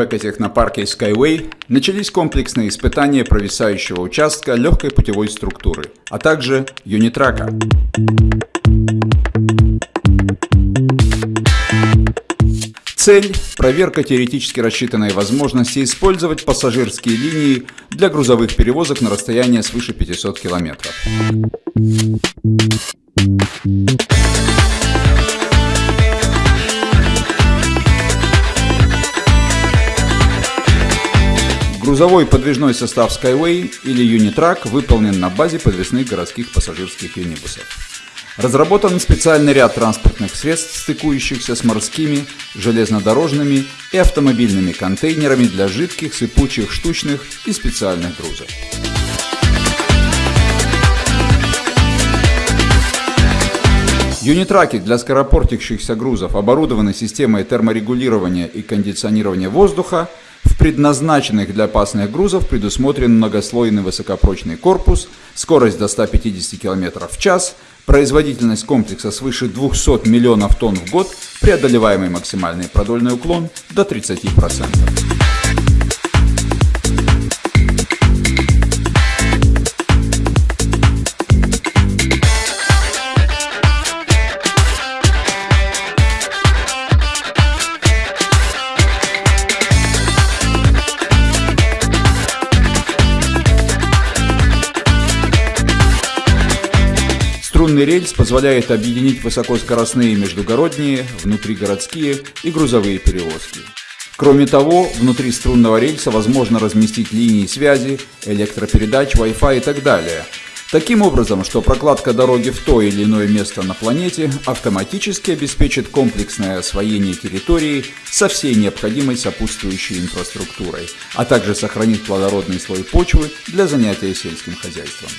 экотехнопарке Skyway начались комплексные испытания провисающего участка легкой путевой структуры, а также юнитрака. Цель – проверка теоретически рассчитанной возможности использовать пассажирские линии для грузовых перевозок на расстояние свыше 500 километров. Грузовой подвижной состав Skyway или Unitrack выполнен на базе подвесных городских пассажирских юнибусов. Разработан специальный ряд транспортных средств, стыкующихся с морскими, железнодорожными и автомобильными контейнерами для жидких, сыпучих, штучных и специальных грузов. Юнитраки для скоропортящихся грузов оборудованы системой терморегулирования и кондиционирования воздуха, в предназначенных для опасных грузов предусмотрен многослойный высокопрочный корпус, скорость до 150 км в час, производительность комплекса свыше 200 миллионов тонн в год, преодолеваемый максимальный продольный уклон до 30%. Струнный рельс позволяет объединить высокоскоростные междугородние, внутригородские и грузовые перевозки. Кроме того, внутри струнного рельса возможно разместить линии связи, электропередач, Wi-Fi и так далее. Таким образом, что прокладка дороги в то или иное место на планете автоматически обеспечит комплексное освоение территории со всей необходимой сопутствующей инфраструктурой, а также сохранит плодородный слой почвы для занятия сельским хозяйством.